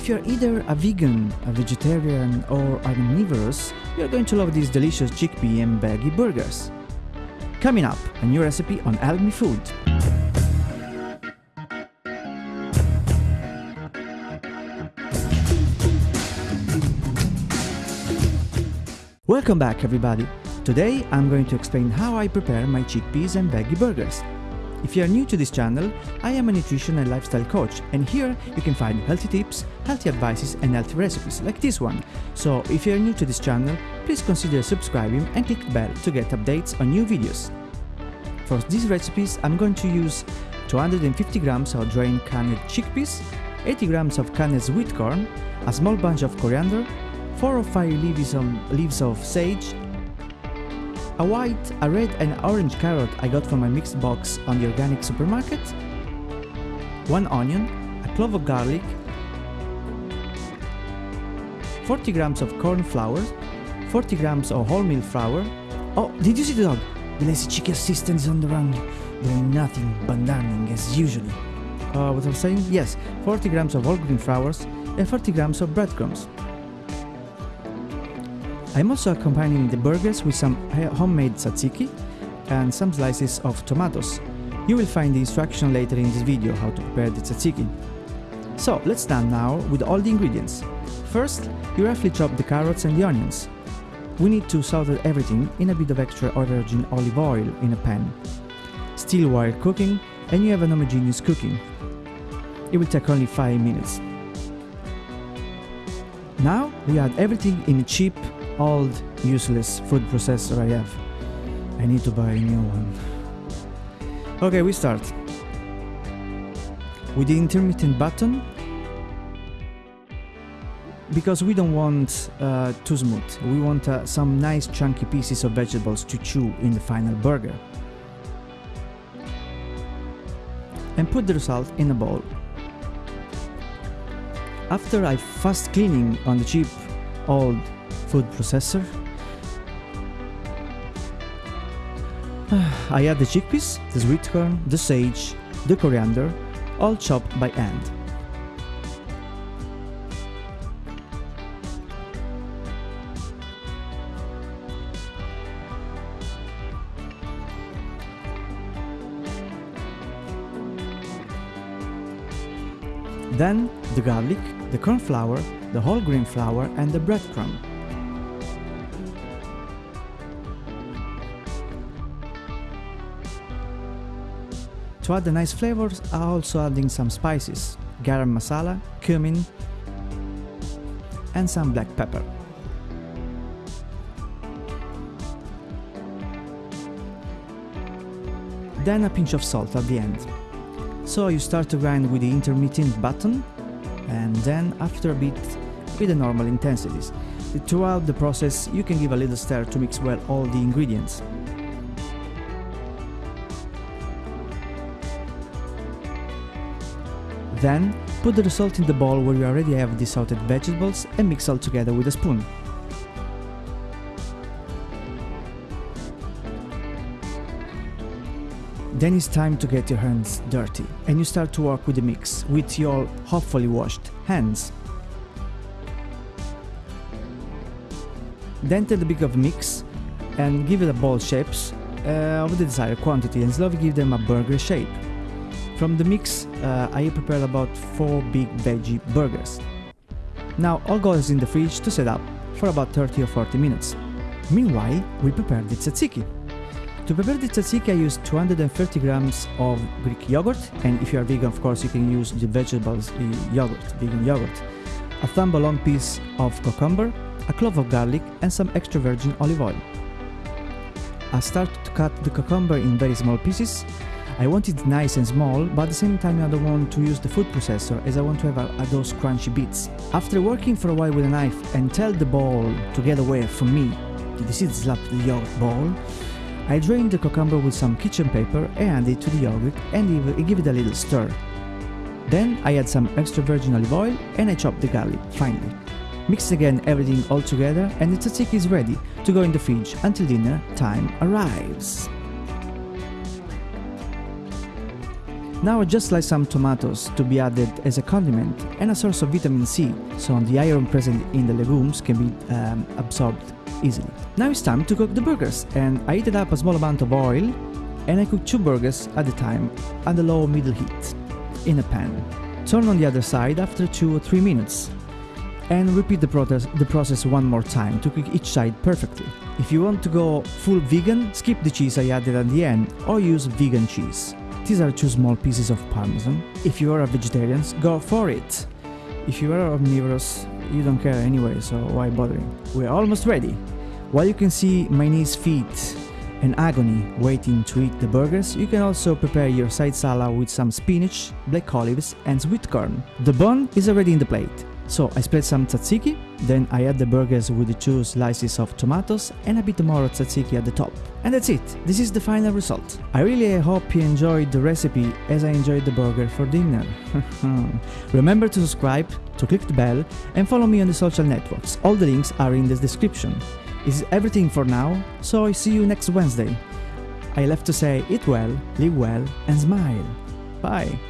If you're either a vegan, a vegetarian, or omnivorous, you're going to love these delicious chickpea and veggie burgers. Coming up, a new recipe on Me Food. Welcome back everybody! Today I'm going to explain how I prepare my chickpeas and veggie burgers. If you are new to this channel, I am a nutrition and lifestyle coach and here you can find healthy tips, healthy advices and healthy recipes like this one. So if you are new to this channel, please consider subscribing and click the bell to get updates on new videos. For these recipes I'm going to use 250 grams of drained canned chickpeas, 80 grams of canned sweet corn, a small bunch of coriander, 4 or 5 leaves of, leaves of sage, a white, a red and orange carrot I got from my mixed box on the organic supermarket, 1 onion, a clove of garlic, 40 grams of corn flour, 40 grams of wholemeal flour. Oh, did you see the dog? The lazy chicken assistant is on the run, doing nothing but learning as usual. Uh, what I was saying? Yes, 40 grams of whole grain flours and 40 grams of breadcrumbs. I'm also accompanying the burgers with some homemade tzatziki and some slices of tomatoes. You will find the instruction later in this video how to prepare the tzatziki. So let's start now with all the ingredients. First, you roughly chop the carrots and the onions. We need to saute everything in a bit of extra virgin olive oil in a pan. Still while cooking and you have an homogeneous cooking. It will take only 5 minutes. Now we add everything in a cheap old useless food processor I have. I need to buy a new one. Okay, we start. With the intermittent button, because we don't want uh, too smooth. We want uh, some nice chunky pieces of vegetables to chew in the final burger. And put the result in a bowl. After I fast cleaning on the cheap old food processor. I add the chickpeas, the sweet corn, the sage, the coriander, all chopped by hand. Then the garlic, the corn flour, the whole grain flour and the breadcrumb. To add the nice flavors, I'm also adding some spices, garam masala, cumin and some black pepper. Then a pinch of salt at the end. So you start to grind with the intermittent button and then after a bit with the normal intensities. Throughout the process you can give a little stir to mix well all the ingredients. Then, put the result in the bowl where you already have the salted vegetables and mix all together with a spoon. Then it's time to get your hands dirty and you start to work with the mix with your hopefully washed hands. Then take the big of mix and give it a ball shapes uh, of the desired quantity and slowly give them a burger shape. From the mix, uh, I prepared about 4 big veggie burgers. Now all goes in the fridge to set up for about 30 or 40 minutes. Meanwhile, we prepare the tzatziki. To prepare the tzatziki I use 230 grams of Greek yogurt and if you are vegan of course you can use the vegetables yogurt, vegan yogurt, a thumb long piece of cucumber, a clove of garlic and some extra virgin olive oil. I start to cut the cucumber in very small pieces I want it nice and small, but at the same time I don't want to use the food processor as I want to have a, a those crunchy bits. After working for a while with a knife and tell the ball to get away from me, see the slap the yogurt ball? I drain the cucumber with some kitchen paper and add it to the yogurt and give it a little stir. Then I add some extra virgin olive oil and I chop the garlic finely. Mix again everything all together and the tzatziki is ready to go in the fridge until dinner time arrives. Now I just slice some tomatoes to be added as a condiment and a source of vitamin C, so the iron present in the legumes can be um, absorbed easily. Now it's time to cook the burgers and I heated up a small amount of oil and I cook two burgers at a time a low middle heat in a pan. Turn on the other side after 2 or 3 minutes and repeat the the process one more time to cook each side perfectly. If you want to go full vegan, skip the cheese I added at the end or use vegan cheese. These are two small pieces of parmesan. If you are a vegetarian, go for it. If you are omnivorous, you don't care anyway, so why bothering? We're almost ready. While you can see my niece's feet and agony waiting to eat the burgers, you can also prepare your side salad with some spinach, black olives and sweet corn. The bun is already in the plate. So I spread some tzatziki, then I add the burgers with the two slices of tomatoes and a bit more tzatziki at the top. And that's it, this is the final result. I really hope you enjoyed the recipe as I enjoyed the burger for dinner. Remember to subscribe, to click the bell and follow me on the social networks, all the links are in the description. This is everything for now, so I see you next Wednesday. I left to say eat well, live well and smile. Bye!